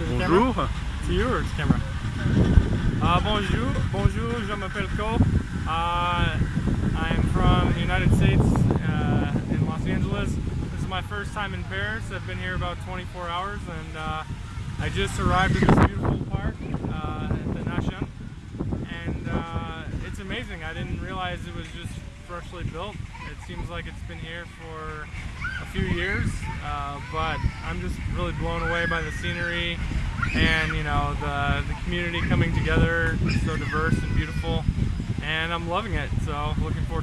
To the Bonjour. camera? To you or to camera? Uh, bonjour, bonjour, je m'appelle Ko. Uh, I am from the United States uh, in Los Angeles. This is my first time in Paris. I've been here about 24 hours and uh, I just arrived at this beautiful park uh, at the Nation. And uh, it's amazing. I didn't realize it was just freshly built. It seems like it's been here for few years, uh, but I'm just really blown away by the scenery and you know the the community coming together. It's so diverse and beautiful, and I'm loving it. So looking forward.